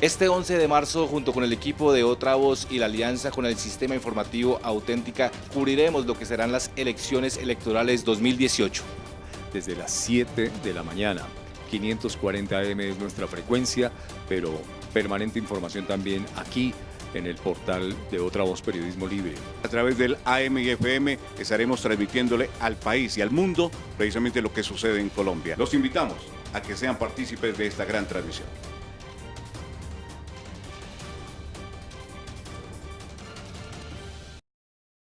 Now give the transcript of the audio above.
Este 11 de marzo, junto con el equipo de Otra Voz y la alianza con el Sistema Informativo Auténtica, cubriremos lo que serán las elecciones electorales 2018. Desde las 7 de la mañana, 540 AM es nuestra frecuencia, pero permanente información también aquí en el portal de Otra Voz Periodismo Libre. A través del AM y FM estaremos transmitiéndole al país y al mundo precisamente lo que sucede en Colombia. Los invitamos a que sean partícipes de esta gran transmisión.